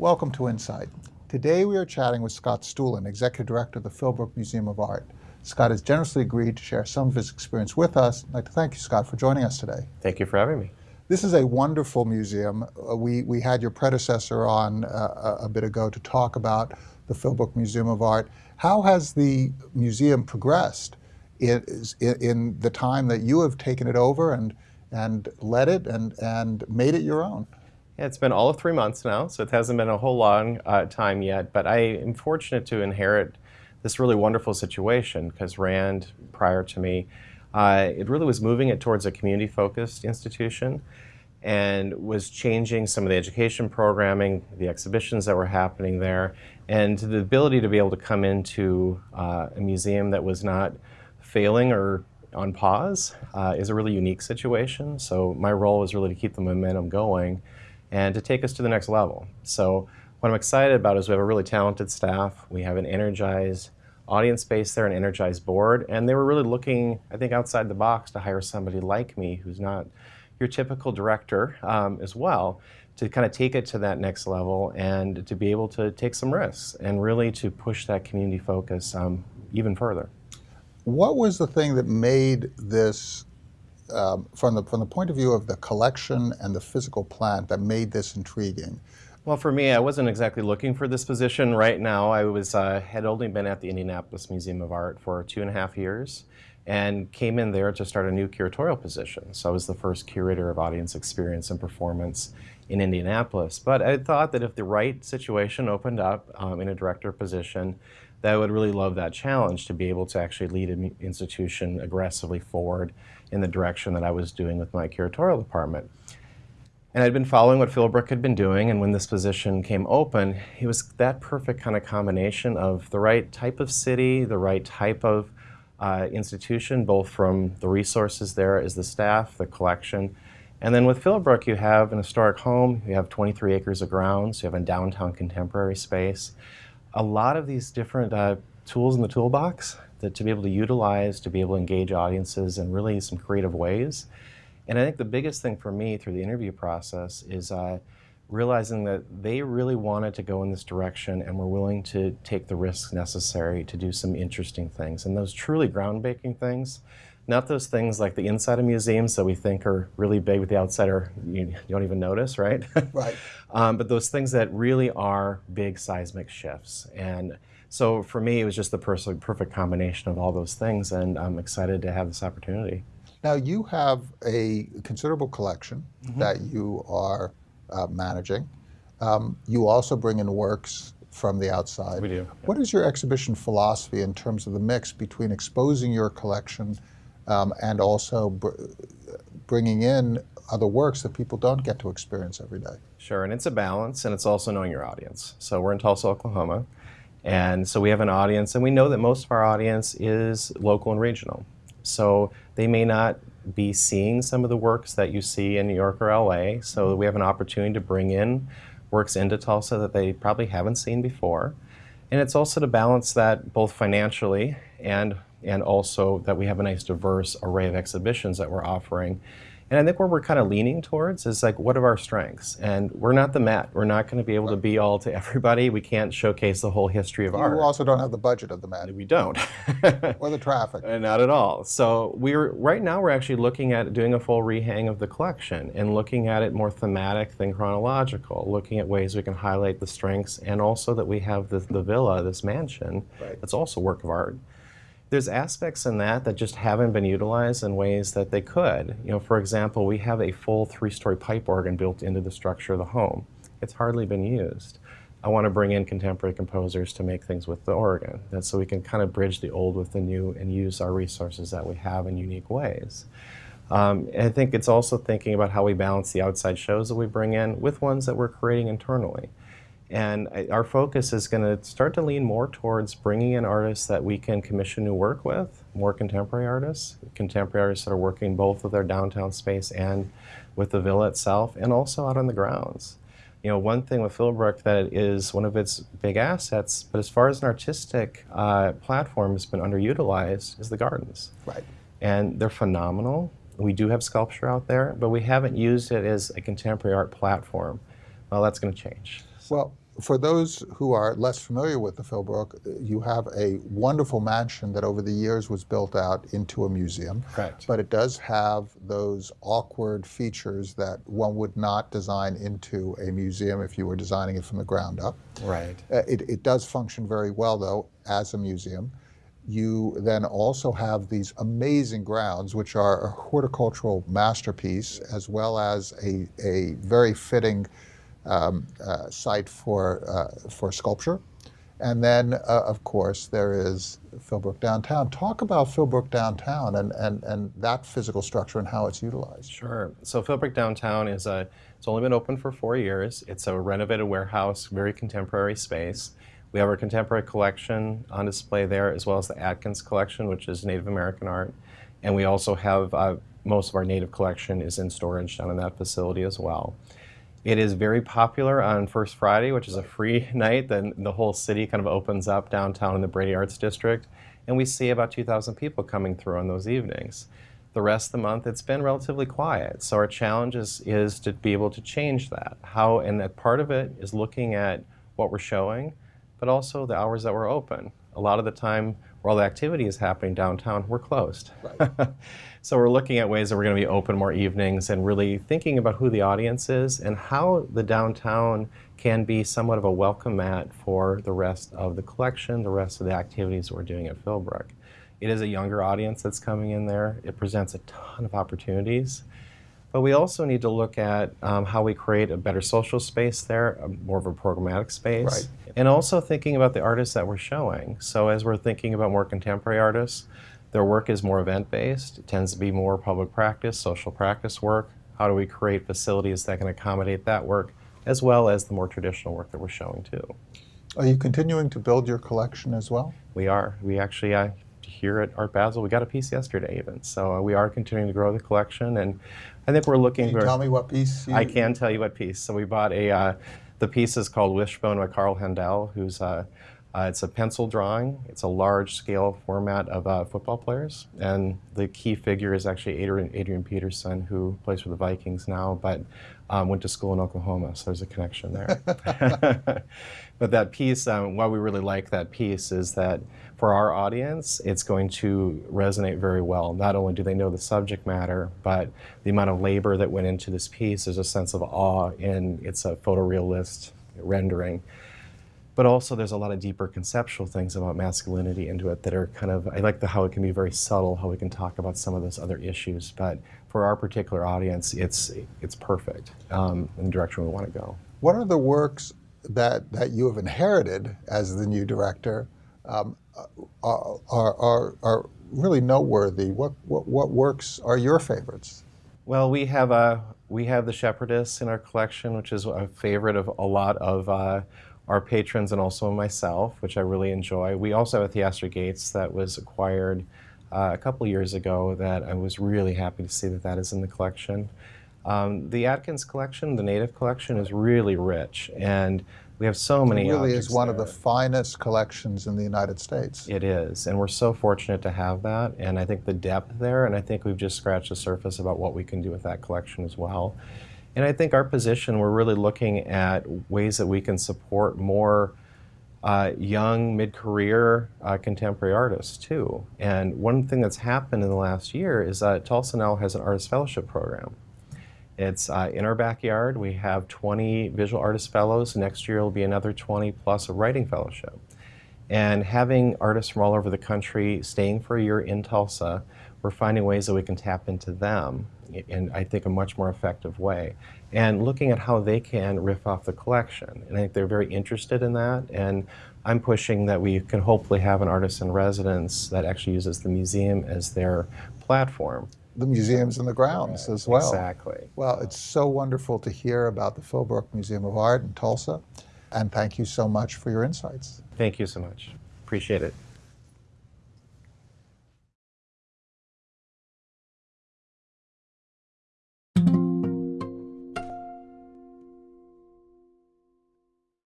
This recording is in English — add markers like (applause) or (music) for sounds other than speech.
Welcome to Insight. Today we are chatting with Scott Stulen, Executive Director of the Philbrook Museum of Art. Scott has generously agreed to share some of his experience with us. I'd like to thank you, Scott, for joining us today. Thank you for having me. This is a wonderful museum. Uh, we, we had your predecessor on uh, a bit ago to talk about the Philbrook Museum of Art. How has the museum progressed in, in the time that you have taken it over and, and led it and, and made it your own? Yeah, it's been all of three months now, so it hasn't been a whole long uh, time yet, but I am fortunate to inherit this really wonderful situation because Rand, prior to me, uh, it really was moving it towards a community-focused institution and was changing some of the education programming, the exhibitions that were happening there, and the ability to be able to come into uh, a museum that was not failing or on pause uh, is a really unique situation. So my role was really to keep the momentum going and to take us to the next level. So what I'm excited about is we have a really talented staff. We have an energized audience base there, an energized board, and they were really looking, I think, outside the box to hire somebody like me who's not your typical director um, as well to kind of take it to that next level and to be able to take some risks and really to push that community focus um, even further. What was the thing that made this, um, from, the, from the point of view of the collection and the physical plant, that made this intriguing? Well, for me, I wasn't exactly looking for this position right now. I was uh, had only been at the Indianapolis Museum of Art for two and a half years and came in there to start a new curatorial position. So I was the first curator of audience experience and performance in Indianapolis. But I thought that if the right situation opened up um, in a director position, that I would really love that challenge to be able to actually lead an institution aggressively forward in the direction that I was doing with my curatorial department. And I'd been following what Philbrook had been doing, and when this position came open, it was that perfect kind of combination of the right type of city, the right type of uh, institution, both from the resources there as the staff, the collection. And then with Philbrook, you have an historic home, you have 23 acres of grounds, you have a downtown contemporary space. A lot of these different uh, tools in the toolbox that to be able to utilize, to be able to engage audiences in really some creative ways. And I think the biggest thing for me through the interview process is uh, realizing that they really wanted to go in this direction and were willing to take the risks necessary to do some interesting things. And those truly groundbreaking things, not those things like the inside of museums that we think are really big with the outsider, you, you don't even notice, right? (laughs) Right. um, but those things that really are big seismic shifts. And so for me, it was just the perfect combination of all those things, and I'm excited to have this opportunity. Now you have a considerable collection mm -hmm. that you are uh, managing. Um, you also bring in works from the outside. We do. What is your exhibition philosophy in terms of the mix between exposing your collection um, and also br bringing in other works that people don't get to experience every day? Sure, and it's a balance, and it's also knowing your audience. So we're in Tulsa, Oklahoma, and so we have an audience, and we know that most of our audience is local and regional. So they may not be seeing some of the works that you see in New York or LA. So we have an opportunity to bring in works into Tulsa that they probably haven't seen before. And it's also to balance that both financially and and also that we have a nice diverse array of exhibitions that we're offering and I think where we're kind of leaning towards is like, what are our strengths? And we're not the Met. We're not going to be able to be all to everybody. We can't showcase the whole history of you art. You also don't have the budget of the Met. We don't. (laughs) or the traffic. Not at all. So we're right now we're actually looking at doing a full rehang of the collection and looking at it more thematic than chronological, looking at ways we can highlight the strengths and also that we have the, the villa, this mansion, right. that's also work of art there's aspects in that that just haven't been utilized in ways that they could. You know, for example, we have a full three-story pipe organ built into the structure of the home. It's hardly been used. I want to bring in contemporary composers to make things with the organ, and so we can kind of bridge the old with the new and use our resources that we have in unique ways. Um, I think it's also thinking about how we balance the outside shows that we bring in with ones that we're creating internally. And our focus is going to start to lean more towards bringing in artists that we can commission new work with, more contemporary artists, contemporary artists that are working both with our downtown space and with the villa itself, and also out on the grounds. You know, one thing with Philbrook that is one of its big assets, but as far as an artistic uh, platform has been underutilized, is the gardens. Right. And they're phenomenal. We do have sculpture out there, but we haven't used it as a contemporary art platform. Well, that's going to change. Well, for those who are less familiar with the Philbrook, you have a wonderful mansion that over the years was built out into a museum. Correct. But it does have those awkward features that one would not design into a museum if you were designing it from the ground up. Right. Uh, It, it does function very well, though, as a museum. You then also have these amazing grounds, which are a horticultural masterpiece, as well as a, a very fitting um, uh, site for, uh, for sculpture. And then, uh, of course, there is Philbrook Downtown. Talk about Philbrook Downtown and, and, and that physical structure and how it's utilized. Sure. So Philbrook Downtown is a. It's only been open for four years. It's a renovated warehouse, very contemporary space. We have our contemporary collection on display there, as well as the Adkins collection, which is Native American art, and we also have uh, most of our native collection is in storage down in that facility as well. It is very popular on First Friday, which is a free (laughs) night. Then the whole city kind of opens up downtown in the Brady Arts District, and we see about 2,000 people coming through on those evenings. The rest of the month, it's been relatively quiet. So our challenge is, is to be able to change that. How, and that part of it is looking at what we're showing, but also the hours that we're open. A lot of the time, where all the activity is happening downtown, we're closed. (laughs) so we're looking at ways that we're going to be open more evenings and really thinking about who the audience is and how the downtown can be somewhat of a welcome mat for the rest of the collection, the rest of the activities that we're doing at Philbrook. It is a younger audience that's coming in there. It presents a ton of opportunities. But we also need to look at um, how we create a better social space there, a, more of a programmatic space. Right. And also thinking about the artists that we're showing. So as we're thinking about more contemporary artists, their work is more event based. It tends to be more public practice, social practice work. How do we create facilities that can accommodate that work, as well as the more traditional work that we're showing too? Are you continuing to build your collection as well? We are. We actually, uh, here at Art Basel, we got a piece yesterday even. So uh, we are continuing to grow the collection, and I think we're looking. Can you for- tell me what piece you... I can tell you what piece. So we bought a. Uh, the piece is called Wishbone by Karl Haendel, who's uh, uh, it's a pencil drawing. It's a large scale format of uh, football players, and the key figure is actually Adrian, Adrian Peterson, who plays for the Vikings now, but um, went to school in Oklahoma. So there's a connection there. (laughs) (laughs) but that piece, um, why we really like that piece is that for our audience, it's going to resonate very well. Not only do they know the subject matter, but the amount of labor that went into this piece. There's a sense of awe in it's a photorealist rendering. But also, there's a lot of deeper conceptual things about masculinity into it that are kind of. I like the how it can be very subtle, how we can talk about some of those other issues. But for our particular audience, it's it's perfect um, in the direction we want to go. What are the works that, that you have inherited as the new director um, are, are, are, are really noteworthy? What, what, what works are your favorites? Well, we have a we have the Shepherdess in our collection, which is a favorite of a lot of uh, our patrons and also myself, which I really enjoy. We also have a Theaster Gates that was acquired uh, a couple years ago that I was really happy to see that that is in the collection. Um, the Adkins collection, the Native collection, is really rich, and we have so many. It really is one of the finest collections in the United States. It is, and we're so fortunate to have that. And I think the depth there, and I think we've just scratched the surface about what we can do with that collection as well. And I think our position, we're really looking at ways that we can support more uh, young, mid-career uh, contemporary artists too. And one thing that's happened in the last year is that Tulsa now has an artist fellowship program. It's uh, in our backyard. We have 20 visual artist fellows. Next year will be another 20 plus a writing fellowship. And having artists from all over the country staying for a year in Tulsa, we're finding ways that we can tap into them in, I think, a much more effective way. And looking at how they can riff off the collection. And I think they're very interested in that. And I'm pushing that we can hopefully have an artist in residence that actually uses the museum as their platform. The museums and the grounds as well. Exactly. Well, it's so wonderful to hear about the Philbrook Museum of Art in Tulsa. And thank you so much for your insights. Thank you so much. Appreciate it.